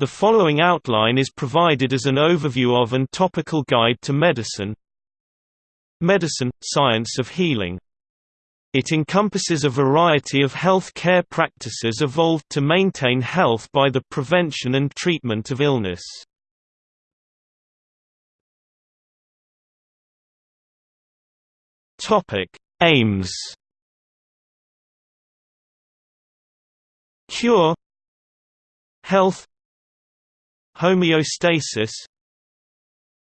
The following outline is provided as an overview of and topical guide to medicine. Medicine – Science of Healing. It encompasses a variety of health care practices evolved to maintain health by the prevention and treatment of illness. Aims. Cure Health Homeostasis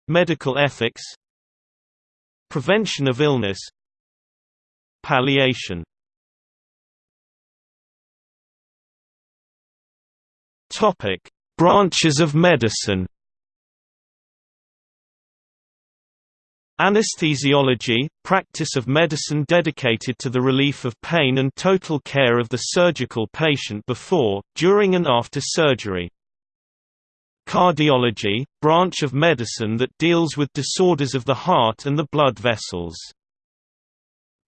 Medical ethics Prevention of illness Palliation Topic: Branches of medicine Anesthesiology – practice of medicine dedicated to the relief of pain and total care of the surgical patient before, during and after surgery. Cardiology – branch of medicine that deals with disorders of the heart and the blood vessels.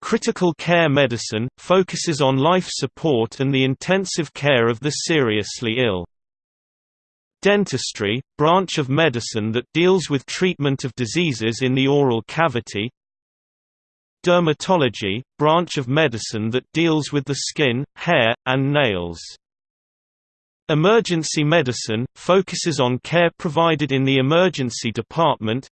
Critical care medicine – focuses on life support and the intensive care of the seriously ill. Dentistry, branch of medicine that deals with treatment of diseases in the oral cavity. Dermatology, branch of medicine that deals with the skin, hair, and nails. Emergency medicine, focuses on care provided in the emergency department.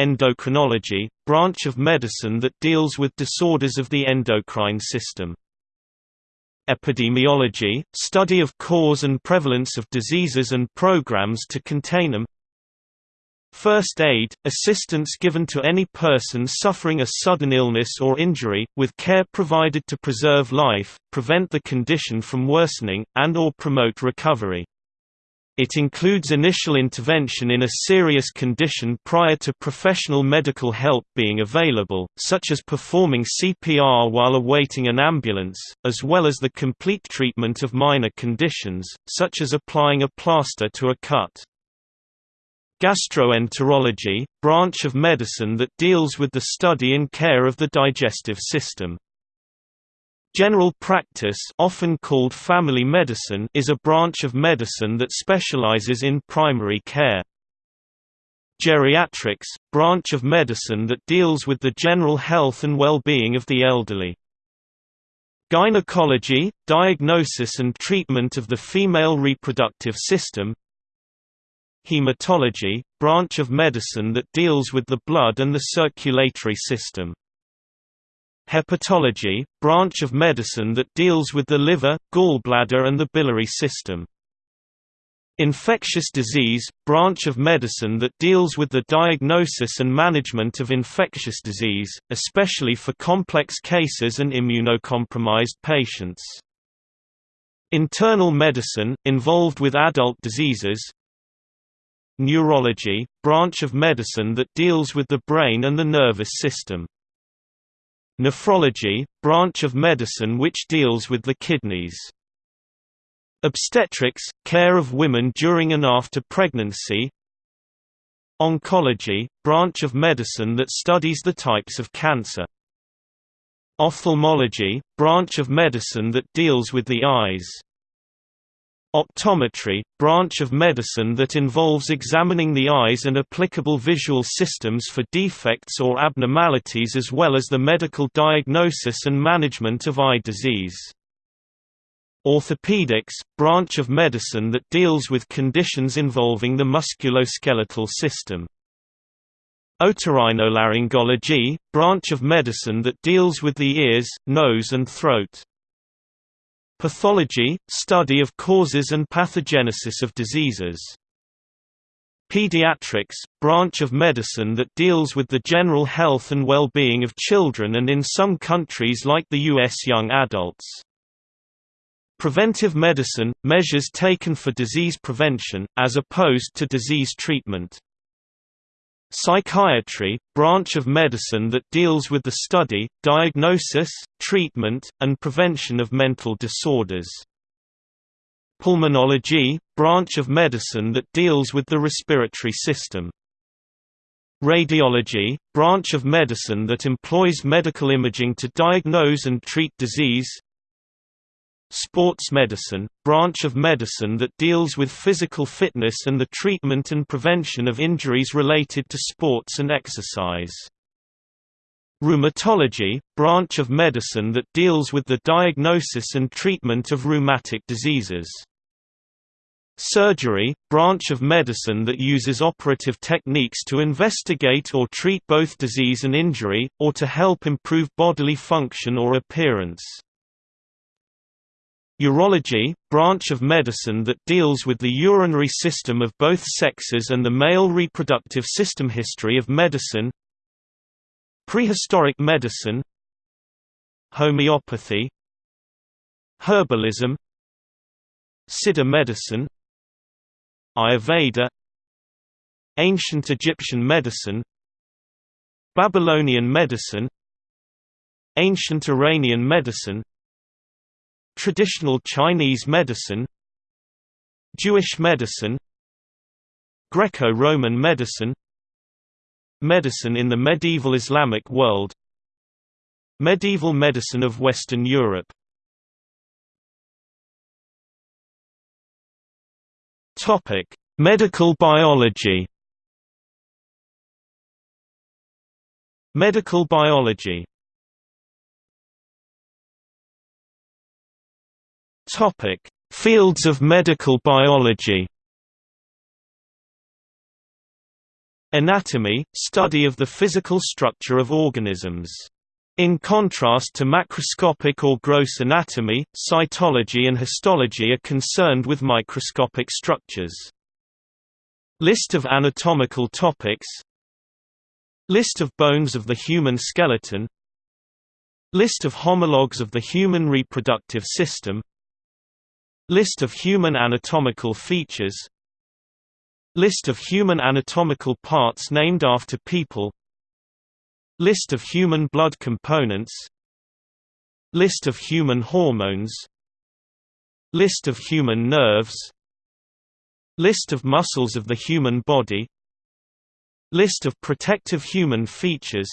Endocrinology, branch of medicine that deals with disorders of the endocrine system. Epidemiology, study of cause and prevalence of diseases and programs to contain them First aid, assistance given to any person suffering a sudden illness or injury, with care provided to preserve life, prevent the condition from worsening, and or promote recovery. It includes initial intervention in a serious condition prior to professional medical help being available, such as performing CPR while awaiting an ambulance, as well as the complete treatment of minor conditions, such as applying a plaster to a cut. Gastroenterology, branch of medicine that deals with the study and care of the digestive system. General practice often called family medicine is a branch of medicine that specializes in primary care. Geriatrics – branch of medicine that deals with the general health and well-being of the elderly. Gynecology – diagnosis and treatment of the female reproductive system Hematology – branch of medicine that deals with the blood and the circulatory system Hepatology, branch of medicine that deals with the liver, gallbladder and the biliary system. Infectious disease, branch of medicine that deals with the diagnosis and management of infectious disease, especially for complex cases and immunocompromised patients. Internal medicine, involved with adult diseases. Neurology, branch of medicine that deals with the brain and the nervous system. Nephrology, branch of medicine which deals with the kidneys. Obstetrics, care of women during and after pregnancy. Oncology, branch of medicine that studies the types of cancer. Ophthalmology, branch of medicine that deals with the eyes. Optometry, branch of medicine that involves examining the eyes and applicable visual systems for defects or abnormalities as well as the medical diagnosis and management of eye disease. Orthopedics, branch of medicine that deals with conditions involving the musculoskeletal system. Otorhinolaryngology, branch of medicine that deals with the ears, nose and throat. Pathology – study of causes and pathogenesis of diseases. Pediatrics – branch of medicine that deals with the general health and well-being of children and in some countries like the U.S. young adults. Preventive medicine – measures taken for disease prevention, as opposed to disease treatment. Psychiatry, branch of medicine that deals with the study, diagnosis, treatment, and prevention of mental disorders. Pulmonology, branch of medicine that deals with the respiratory system. Radiology, branch of medicine that employs medical imaging to diagnose and treat disease. Sports medicine, branch of medicine that deals with physical fitness and the treatment and prevention of injuries related to sports and exercise. Rheumatology, branch of medicine that deals with the diagnosis and treatment of rheumatic diseases. Surgery, branch of medicine that uses operative techniques to investigate or treat both disease and injury, or to help improve bodily function or appearance. Urology, branch of medicine that deals with the urinary system of both sexes and the male reproductive system history of medicine Prehistoric medicine Homeopathy Herbalism Siddha medicine Ayurveda Ancient Egyptian medicine Babylonian medicine Ancient Iranian medicine Traditional Chinese medicine Jewish medicine Greco-Roman medicine Medicine in the medieval Islamic world Medieval medicine of Western Europe. Medical biology. Medical biology Topic: Fields of medical biology. Anatomy – study of the physical structure of organisms. In contrast to macroscopic or gross anatomy, cytology and histology are concerned with microscopic structures. List of anatomical topics List of bones of the human skeleton List of homologs of the human reproductive system List of human anatomical features. List of human anatomical parts named after people. List of human blood components. List of human hormones. List of human nerves. List of muscles of the human body. List of protective human features.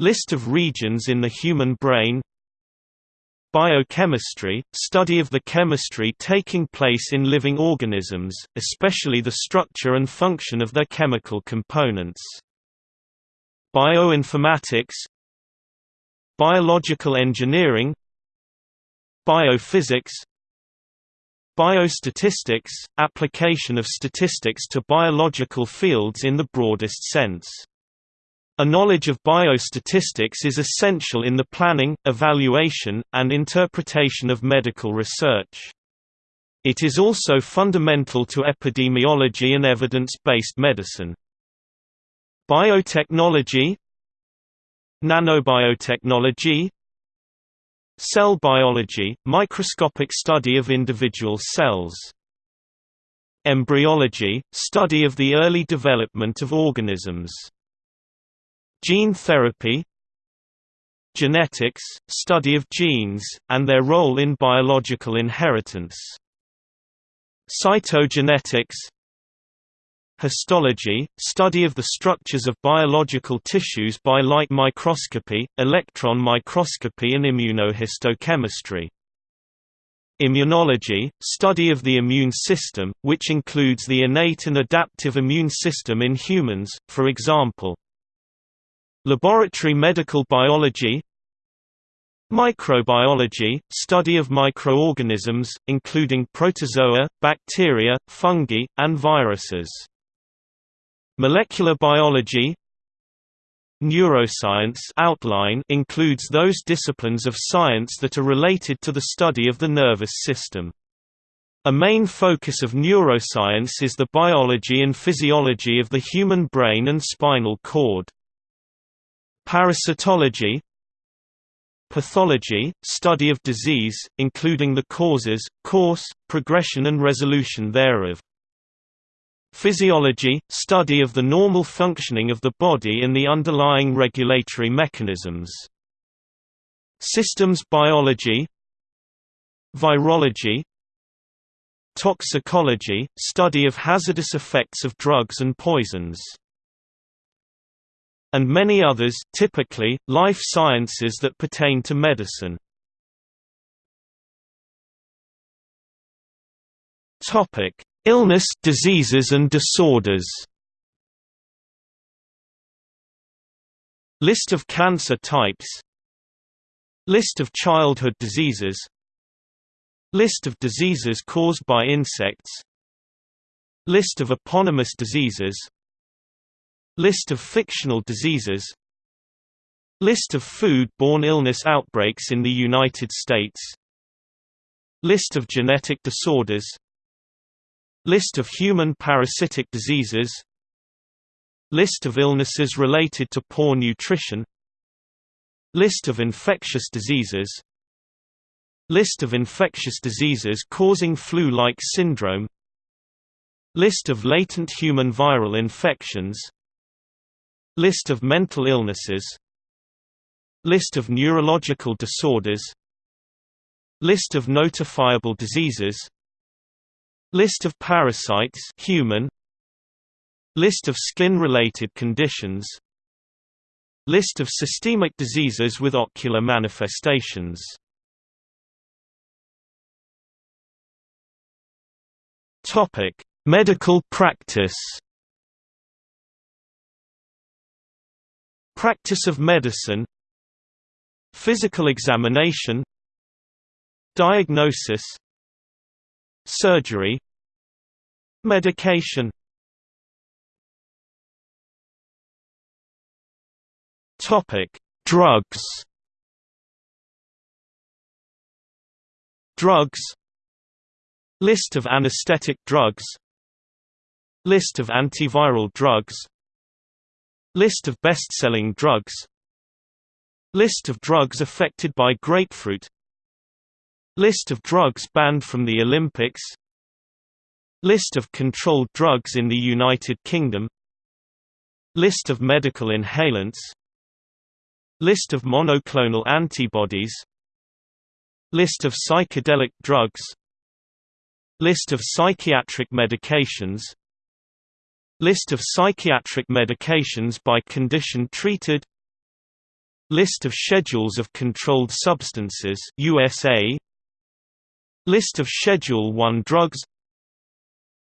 List of regions in the human brain Biochemistry – study of the chemistry taking place in living organisms, especially the structure and function of their chemical components. Bioinformatics Biological engineering Biophysics Biostatistics – application of statistics to biological fields in the broadest sense a knowledge of biostatistics is essential in the planning, evaluation, and interpretation of medical research. It is also fundamental to epidemiology and evidence-based medicine. Biotechnology Nanobiotechnology Cell biology – microscopic study of individual cells Embryology – study of the early development of organisms Gene therapy Genetics – study of genes, and their role in biological inheritance. Cytogenetics Histology – study of the structures of biological tissues by light microscopy, electron microscopy and immunohistochemistry. Immunology – study of the immune system, which includes the innate and adaptive immune system in humans, for example, Laboratory medical biology Microbiology – study of microorganisms, including protozoa, bacteria, fungi, and viruses. Molecular biology Neuroscience outline includes those disciplines of science that are related to the study of the nervous system. A main focus of neuroscience is the biology and physiology of the human brain and spinal cord. Parasitology Pathology – study of disease, including the causes, course, progression and resolution thereof. Physiology – study of the normal functioning of the body and the underlying regulatory mechanisms. Systems biology Virology Toxicology – study of hazardous effects of drugs and poisons and many others typically, life sciences that pertain to medicine. Illness, diseases and disorders. List of cancer types. List of childhood diseases. List of diseases caused by insects. List of eponymous diseases. List of fictional diseases. List of food-borne illness outbreaks in the United States. List of genetic disorders. List of human parasitic diseases. List of illnesses related to poor nutrition. List of infectious diseases. List of infectious diseases causing flu-like syndrome. List of latent human viral infections List of mental illnesses. List of neurological disorders. List of notifiable diseases. List of parasites human. List of skin-related conditions. List of systemic diseases with ocular manifestations. Medical practice. Practice of medicine. Physical examination. Diagnosis Surgery Medication Topic: Drugs. Drugs. List of anesthetic drugs. List of antiviral drugs. List of best-selling drugs. List of drugs affected by grapefruit. List of drugs banned from the Olympics. List of controlled drugs in the United Kingdom. List of medical inhalants. List of monoclonal antibodies. List of psychedelic drugs. List of psychiatric medications List of psychiatric medications by condition treated List of schedules of controlled substances USA List of Schedule 1 drugs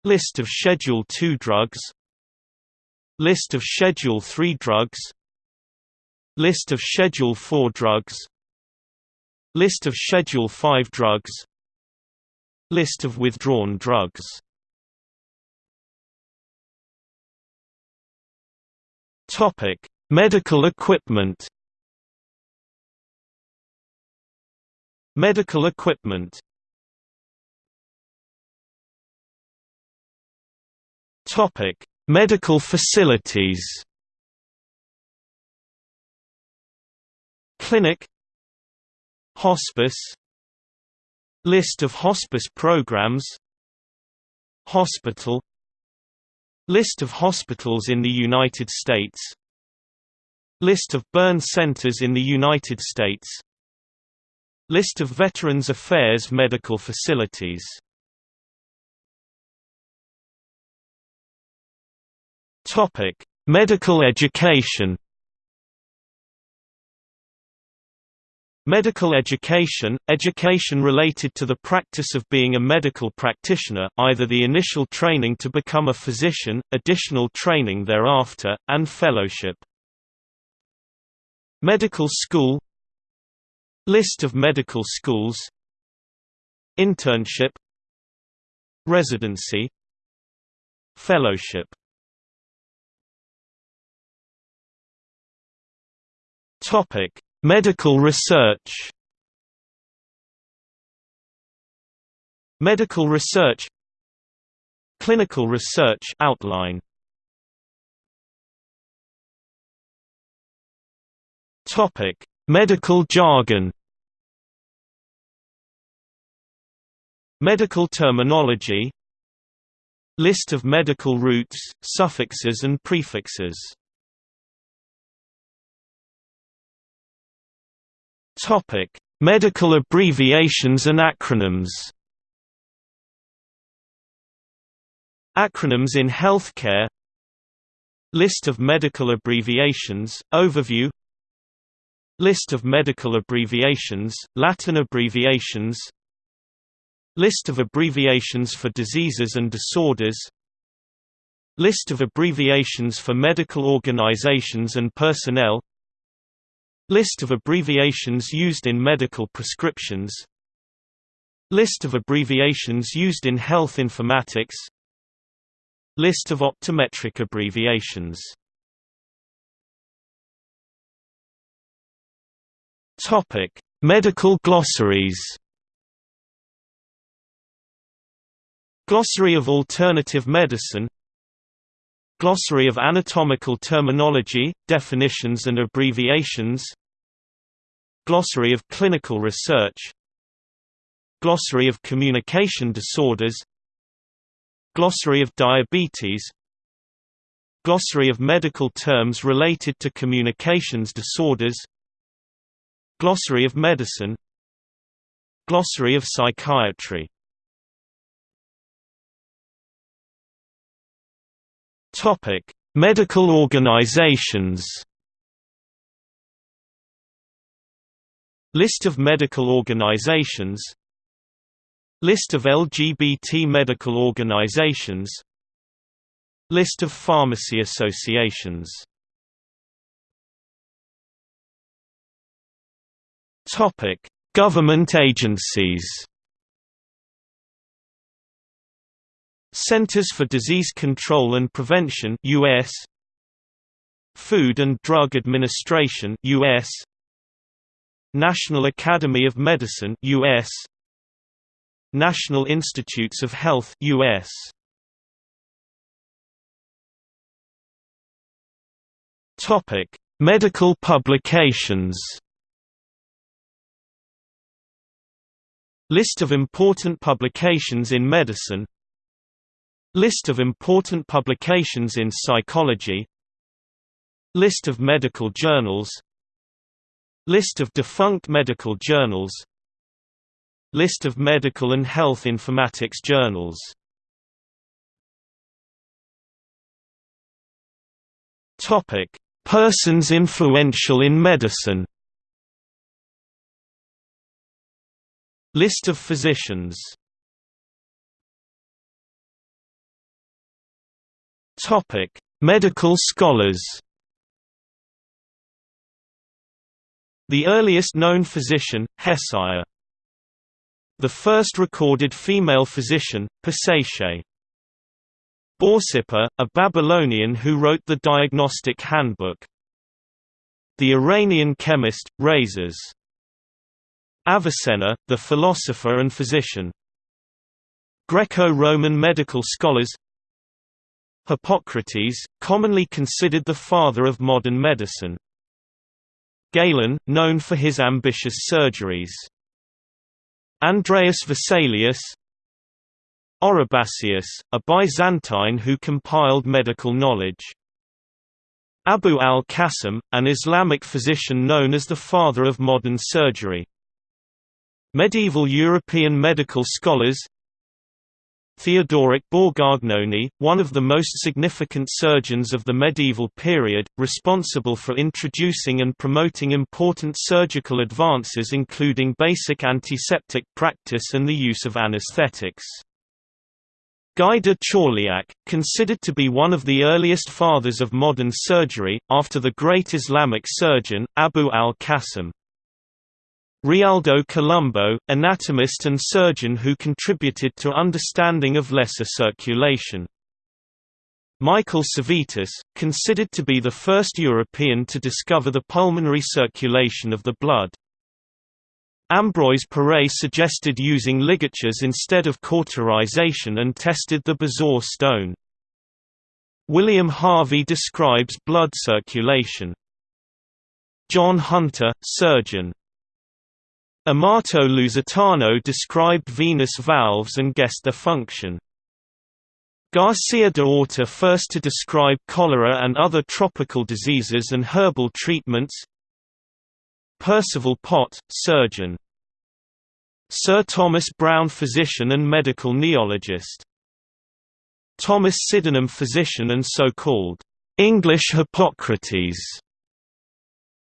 List of Schedule 2 drugs List of Schedule 3 drugs List of Schedule 4 drugs List of Schedule 5 drugs List of withdrawn drugs Topic: Medical equipment. Medical equipment Topic: Medical facilities. Clinic Hospice List of hospice programs Hospital List of hospitals in the United States. List of burn centers in the United States. List of Veterans Affairs medical facilities. Medical education. Medical education – education related to the practice of being a medical practitioner, either the initial training to become a physician, additional training thereafter, and fellowship. Medical school List of medical schools Internship Residency Fellowship Topic: Medical research. Medical research. Clinical research outline. Topic: Medical jargon. Medical terminology. List of medical roots, suffixes and prefixes Topic: Medical abbreviations and acronyms. Acronyms in healthcare. List of medical abbreviations, overview. List of medical abbreviations, Latin abbreviations. List of abbreviations for diseases and disorders. List of abbreviations for medical organizations and personnel List of abbreviations used in medical prescriptions. List of abbreviations used in health informatics. List of optometric abbreviations. Topic Medical glossaries. Glossary of Alternative Medicine Glossary of Anatomical Terminology, Definitions and Abbreviations. Glossary of Clinical Research. Glossary of Communication Disorders. Glossary of Diabetes. Glossary of medical terms related to communications disorders. Glossary of Medicine. Glossary of Psychiatry Topic: Medical organizations. List of medical organizations. List of LGBT medical organizations. List of pharmacy associations. Topic: Government agencies. Centers for Disease Control and Prevention US Food and Drug Administration US National Academy of Medicine US National Institutes of Health US Topic Medical publications. List of important publications in medicine List of important publications in psychology. List of medical journals. List of defunct medical journals. List of medical and health informatics journals. Persons influential in medicine. List of physicians Topic: Medical scholars. The earliest known physician, Hesiod. The first recorded female physician, Pasace. Borsippa, a Babylonian who wrote the Diagnostic Handbook. The Iranian chemist, Rhazes. Avicenna, the philosopher and physician. Greco-Roman medical scholars Hippocrates, commonly considered the father of modern medicine. Galen, known for his ambitious surgeries. Andreas Vesalius Oribasius, a Byzantine who compiled medical knowledge. Abu al-Qasim, an Islamic physician known as the father of modern surgery. Medieval European medical scholars Theodoric Borgognoni, one of the most significant surgeons of the medieval period, responsible for introducing and promoting important surgical advances including basic antiseptic practice and the use of anesthetics. Guy de Chauliac, considered to be one of the earliest fathers of modern surgery, after the great Islamic surgeon, Abu al-Qasim. Realdo Colombo, anatomist and surgeon who contributed to understanding of lesser circulation. Michael Servetus, considered to be the first European to discover the pulmonary circulation of the blood. Ambroise Paré suggested using ligatures instead of cauterization and tested the bezoar stone. William Harvey describes blood circulation. John Hunter, surgeon Amato Lusitano described venous valves and guessed their function. Garcia de Orta first to describe cholera and other tropical diseases and herbal treatments. Percival Pott, surgeon. Sir Thomas Browne physician and medical neologist. Thomas Sydenham physician and so-called English Hippocrates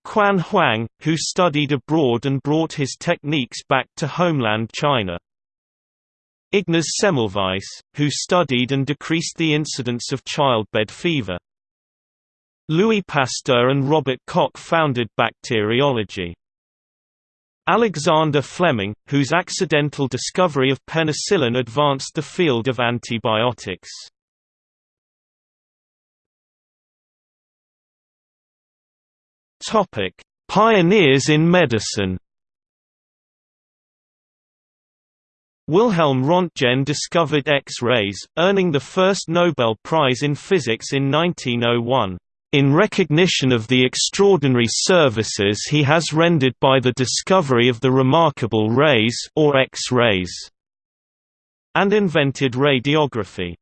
Quan Huang, who studied abroad and brought his techniques back to homeland China. Ignaz Semmelweis, who studied and decreased the incidence of childbed fever. Louis Pasteur and Robert Koch founded bacteriology. Alexander Fleming, whose accidental discovery of penicillin advanced the field of antibiotics. Pioneers in medicine Wilhelm Röntgen discovered X-rays, earning the first Nobel Prize in Physics in 1901, "...in recognition of the extraordinary services he has rendered by the discovery of the remarkable rays or X-rays", and invented radiography.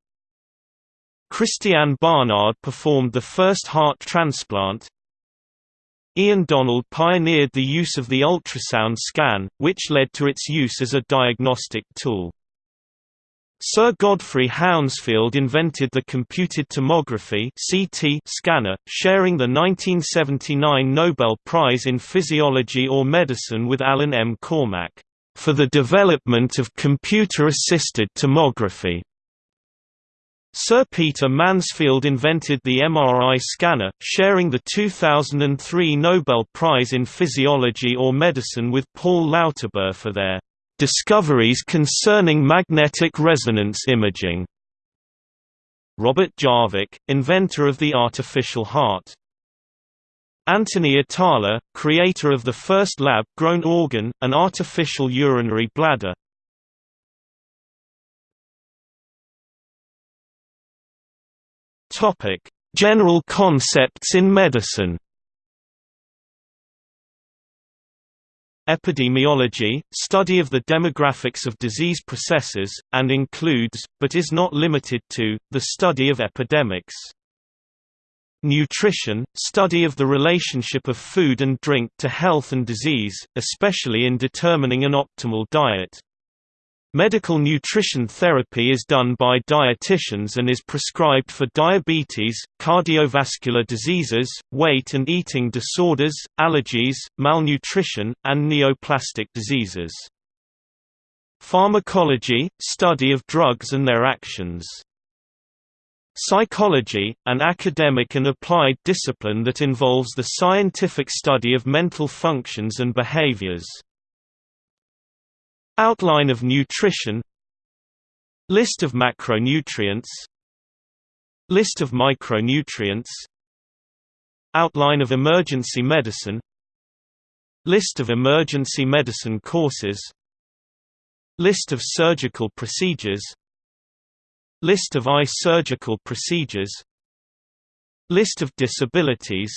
Christiaan Barnard performed the first heart transplant, Ian Donald pioneered the use of the ultrasound scan, which led to its use as a diagnostic tool. Sir Godfrey Hounsfield invented the computed tomography (CT) scanner, sharing the 1979 Nobel Prize in Physiology or Medicine with Alan M. Cormack for the development of computer-assisted tomography. Sir Peter Mansfield invented the MRI scanner, sharing the 2003 Nobel Prize in Physiology or Medicine with Paul Lauterbur for their discoveries concerning magnetic resonance imaging. Robert Jarvik, inventor of the artificial heart. Anthony Atala, creator of the first lab-grown organ, an artificial urinary bladder. Topic: General concepts in medicine. Epidemiology, study of the demographics of disease processes, and includes, but is not limited to, the study of epidemics. Nutrition, study of the relationship of food and drink to health and disease, especially in determining an optimal diet. Medical nutrition therapy is done by dietitians and is prescribed for diabetes, cardiovascular diseases, weight and eating disorders, allergies, malnutrition, and neoplastic diseases. Pharmacology – study of drugs and their actions. Psychology – an academic and applied discipline that involves the scientific study of mental functions and behaviors. Outline of nutrition. List of macronutrients. List of micronutrients. Outline of emergency medicine. List of emergency medicine courses. List of surgical procedures. List of eye surgical procedures. List of disabilities.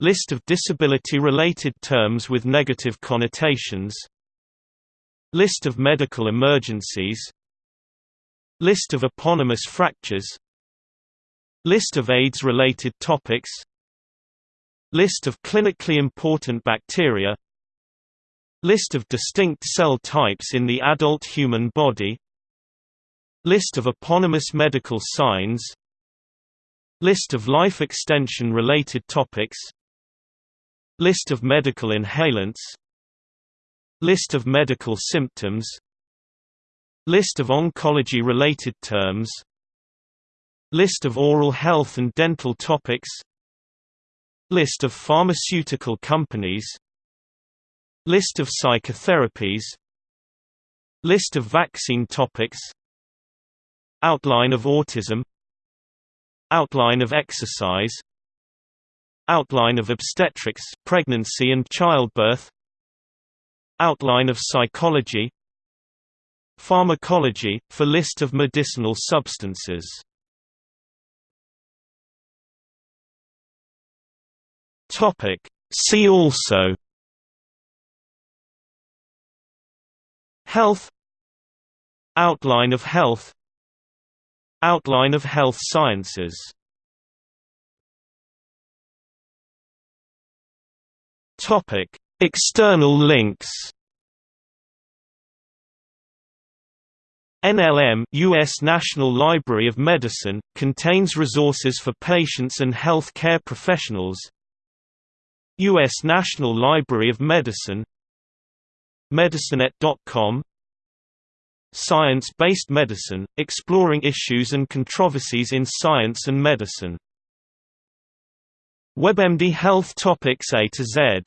List of disability-related terms with negative connotations List of medical emergencies. List of eponymous fractures. List of AIDS-related topics. List of clinically important bacteria. List of distinct cell types in the adult human body. List of eponymous medical signs. List of life extension related topics. List of medical inhalants List of medical symptoms. List of oncology-related terms. List of oral health and dental topics. List of pharmaceutical companies. List of psychotherapies. List of vaccine topics. Outline of autism. Outline of exercise. Outline of obstetrics pregnancy and childbirth Outline of psychology. Pharmacology, for list of medicinal substances. See also. Health. Outline of health. Outline of health sciences. Topic External links NLM US National Library of Medicine, contains resources for patients and health care professionals U.S. National Library of Medicine MedicineNet.com Science-based medicine, exploring issues and controversies in science and medicine. WebMD Health Topics A to Z